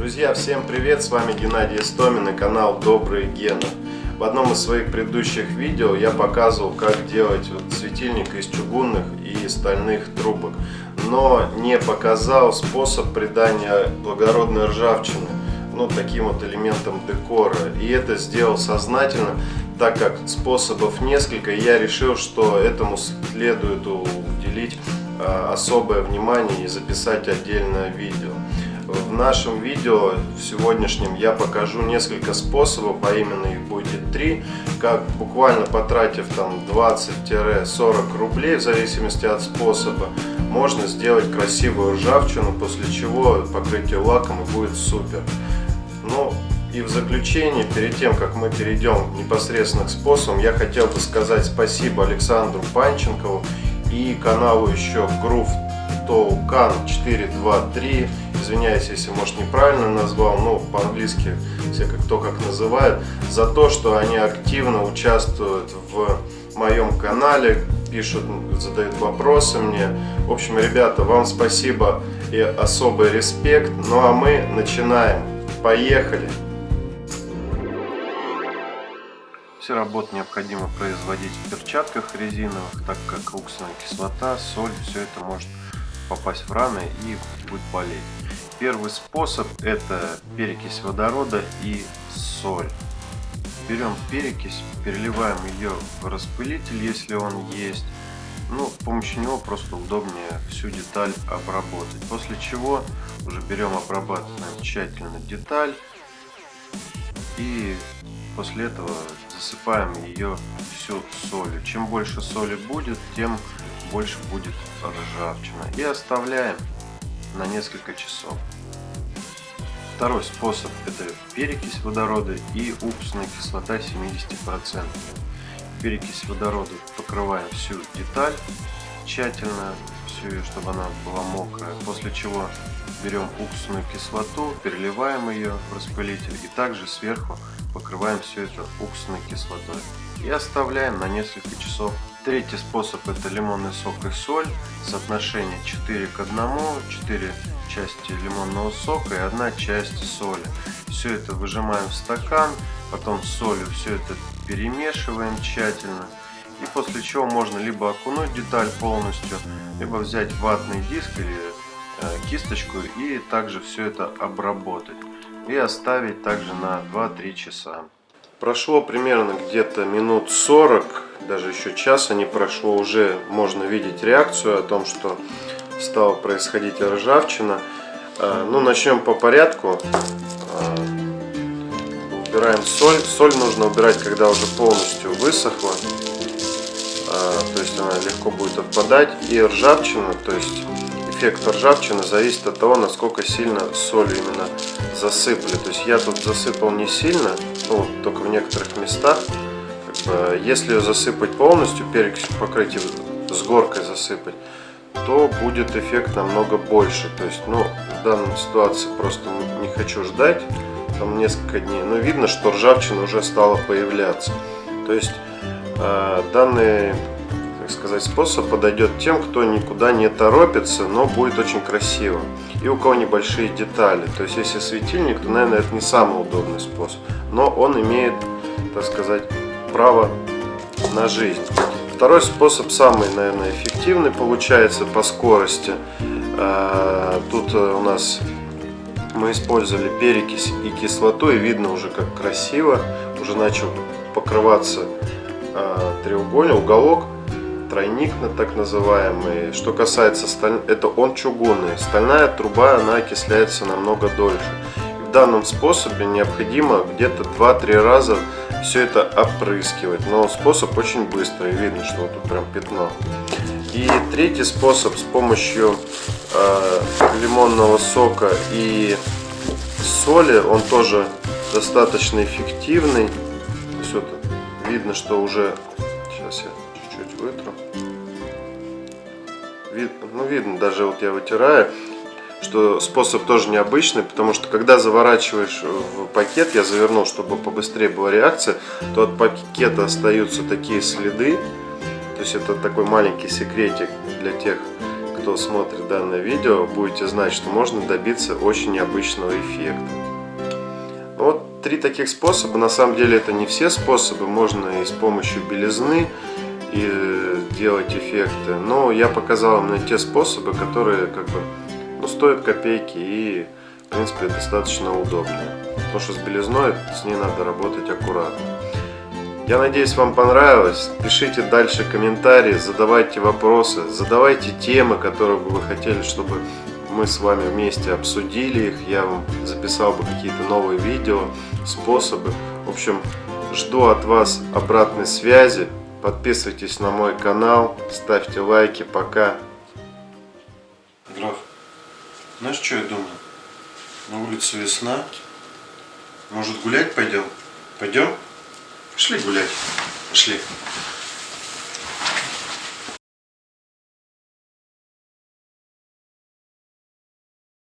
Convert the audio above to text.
Друзья, всем привет! С вами Геннадий Истомин и канал Добрые Гены. В одном из своих предыдущих видео я показывал, как делать вот светильник из чугунных и стальных трубок, но не показал способ придания благородной ржавчины ну, таким вот элементом декора. И это сделал сознательно, так как способов несколько, я решил, что этому следует уделить а, особое внимание и записать отдельное видео. В нашем видео сегодняшнем я покажу несколько способов, а именно их будет три, как буквально потратив там 20-40 рублей в зависимости от способа, можно сделать красивую ржавчину, после чего покрытие лаком и будет супер. Ну и в заключение, перед тем, как мы перейдем непосредственно к способам, я хотел бы сказать спасибо Александру Панченкову и каналу еще Groove Token 423 извиняюсь, если, может, неправильно назвал, но по-английски все как кто как называет, за то, что они активно участвуют в моем канале, пишут, задают вопросы мне. В общем, ребята, вам спасибо и особый респект. Ну а мы начинаем. Поехали! Все работы необходимо производить в перчатках резиновых, так как уксусная кислота, соль, все это может попасть в раны и будет болеть. Первый способ это перекись водорода и соль. Берем перекись, переливаем ее в распылитель, если он есть. Ну, с помощью него просто удобнее всю деталь обработать. После чего уже берем, обрабатываем тщательно деталь. И после этого засыпаем ее всю солью. Чем больше соли будет, тем больше будет ржавчина. И оставляем на несколько часов. Второй способ это перекись водорода и уксусная кислота 70%. Перекись водорода покрываем всю деталь тщательно, всю чтобы она была мокрая. После чего берем уксусную кислоту, переливаем ее в распылитель и также сверху покрываем все это уксусной кислотой. И оставляем на несколько часов Третий способ это лимонный сок и соль. Соотношение 4 к 1, 4 части лимонного сока и 1 часть соли. Все это выжимаем в стакан, потом солью все это перемешиваем тщательно. И после чего можно либо окунуть деталь полностью, либо взять ватный диск или э, кисточку и также все это обработать. И оставить также на 2-3 часа. Прошло примерно где-то минут 40, даже еще часа не прошло, уже можно видеть реакцию о том, что стала происходить ржавчина. А, ну, начнем по порядку. А, убираем соль. Соль нужно убирать, когда уже полностью высохла. А, то есть она легко будет отпадать. И ржавчина, то есть эффект ржавчины зависит от того, насколько сильно солью именно засыпали. То есть я тут засыпал не сильно, ну, только в некоторых местах. Как бы, если ее засыпать полностью, перекись покрытие с горкой засыпать, то будет эффект намного больше. То есть, ну, в данной ситуации просто не хочу ждать там несколько дней. Но видно, что ржавчина уже стала появляться. То есть, э, данный сказать, способ подойдет тем, кто никуда не торопится, но будет очень красиво. И у кого небольшие детали. То есть, если светильник, то, наверное, это не самый удобный способ. Но он имеет, так сказать, право на жизнь. Второй способ самый, наверное, эффективный получается по скорости. А, тут у нас мы использовали перекись и кислоту, и видно уже как красиво. Уже начал покрываться а, треугольник, уголок тройник так называемый. Что касается сталь... это он чугунный. Стальная труба, она окисляется намного дольше. И в данном способе необходимо где-то 2-3 раза все это опрыскивать. Но способ очень быстрый, видно, что вот тут прям пятно. И третий способ с помощью э, лимонного сока и соли, он тоже достаточно эффективный. Все видно, что уже сейчас я чуть-чуть вытру. Вид, ну, видно, даже вот я вытираю, что способ тоже необычный, потому что когда заворачиваешь в пакет, я завернул, чтобы побыстрее была реакция, то от пакета остаются такие следы. То есть это такой маленький секретик для тех, кто смотрит данное видео, будете знать, что можно добиться очень необычного эффекта. Ну вот три таких способа, на самом деле это не все способы, можно и с помощью белизны и делать эффекты, но я показал вам те способы, которые как бы ну, стоят копейки и в принципе достаточно удобные. Потому что с белизной с ней надо работать аккуратно. Я надеюсь, вам понравилось. Пишите дальше комментарии, задавайте вопросы, задавайте темы, которые бы вы хотели, чтобы мы с вами вместе обсудили их. Я вам записал бы какие-то новые видео, способы. В общем, жду от вас обратной связи. Подписывайтесь на мой канал, ставьте лайки. Пока. Граф, знаешь, что я думаю? На улице весна. Может гулять пойдем? Пойдем? Пошли гулять. Пошли.